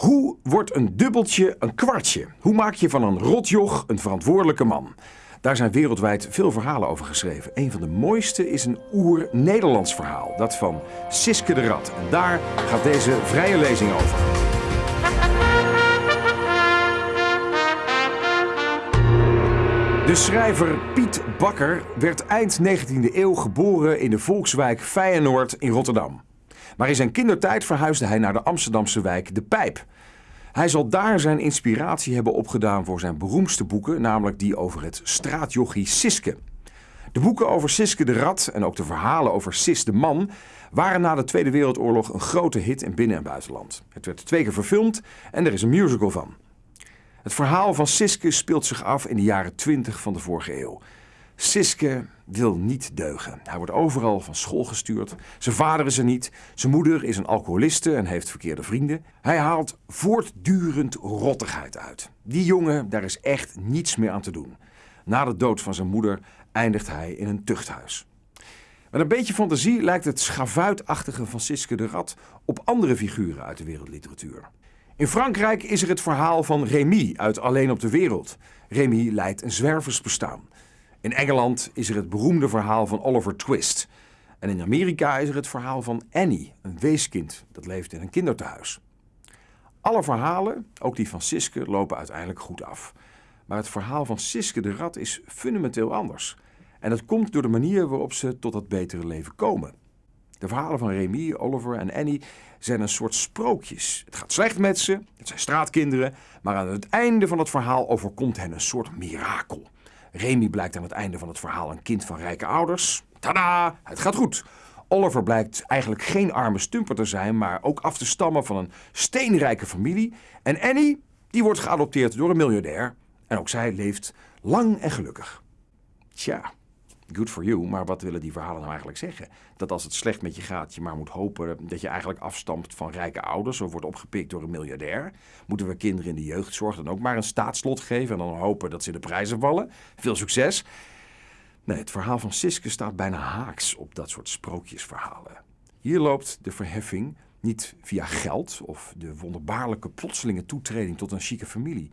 Hoe wordt een dubbeltje een kwartje? Hoe maak je van een rotjoch een verantwoordelijke man? Daar zijn wereldwijd veel verhalen over geschreven. Een van de mooiste is een oer-Nederlands verhaal, dat van Siske de Rat. En daar gaat deze vrije lezing over. De schrijver Piet Bakker werd eind 19e eeuw geboren in de volkswijk Feyenoord in Rotterdam. Maar in zijn kindertijd verhuisde hij naar de Amsterdamse wijk De Pijp. Hij zal daar zijn inspiratie hebben opgedaan voor zijn beroemdste boeken, namelijk die over het straatjochie Siske. De boeken over Siske de Rat en ook de verhalen over Sis de Man waren na de Tweede Wereldoorlog een grote hit in binnen- en buitenland. Het werd twee keer verfilmd en er is een musical van. Het verhaal van Siske speelt zich af in de jaren 20 van de vorige eeuw. Siske wil niet deugen. Hij wordt overal van school gestuurd. Zijn vader is er niet. Zijn moeder is een alcoholiste en heeft verkeerde vrienden. Hij haalt voortdurend rottigheid uit. Die jongen, daar is echt niets meer aan te doen. Na de dood van zijn moeder eindigt hij in een tuchthuis. Met een beetje fantasie lijkt het schavuitachtige van Siske de Rat op andere figuren uit de wereldliteratuur. In Frankrijk is er het verhaal van Rémy uit Alleen op de Wereld. Rémy leidt een zwerversbestaan. In Engeland is er het beroemde verhaal van Oliver Twist. En in Amerika is er het verhaal van Annie, een weeskind dat leeft in een kinderthuis. Alle verhalen, ook die van Siske, lopen uiteindelijk goed af. Maar het verhaal van Siske de Rat is fundamenteel anders. En dat komt door de manier waarop ze tot dat betere leven komen. De verhalen van Remy, Oliver en Annie zijn een soort sprookjes. Het gaat slecht met ze, het zijn straatkinderen, maar aan het einde van het verhaal overkomt hen een soort mirakel. Remy blijkt aan het einde van het verhaal een kind van rijke ouders. Tada, het gaat goed. Oliver blijkt eigenlijk geen arme stumper te zijn, maar ook af te stammen van een steenrijke familie. En Annie, die wordt geadopteerd door een miljardair. En ook zij leeft lang en gelukkig. Tja, good for you, maar wat willen die verhalen nou eigenlijk zeggen? Dat als het slecht met je gaat, je maar moet hopen dat je eigenlijk afstamt van rijke ouders of wordt opgepikt door een miljardair. Moeten we kinderen in de jeugdzorg dan ook maar een staatslot geven en dan hopen dat ze de prijzen vallen? Veel succes! Nee, het verhaal van Siske staat bijna haaks op dat soort sprookjesverhalen. Hier loopt de verheffing niet via geld of de wonderbaarlijke plotselinge toetreding tot een chique familie.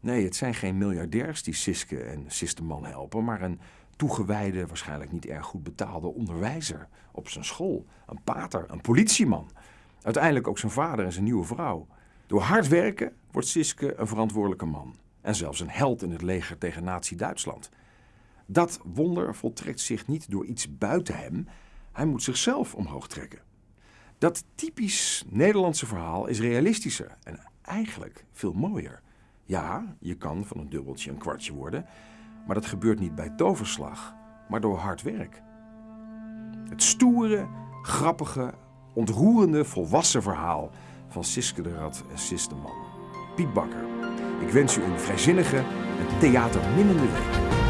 Nee, het zijn geen miljardairs die Siske en Sisteman helpen, maar een toegewijde, waarschijnlijk niet erg goed betaalde onderwijzer op zijn school. Een pater, een politieman. Uiteindelijk ook zijn vader en zijn nieuwe vrouw. Door hard werken wordt Siske een verantwoordelijke man. En zelfs een held in het leger tegen Nazi-Duitsland. Dat wonder voltrekt zich niet door iets buiten hem. Hij moet zichzelf omhoog trekken. Dat typisch Nederlandse verhaal is realistischer en eigenlijk veel mooier. Ja, je kan van een dubbeltje een kwartje worden, maar dat gebeurt niet bij toverslag, maar door hard werk. Het stoere, grappige, ontroerende, volwassen verhaal van Siske de Rat en Sis de Man. Piet Bakker. Ik wens u een vrijzinnige en theaterminnende week.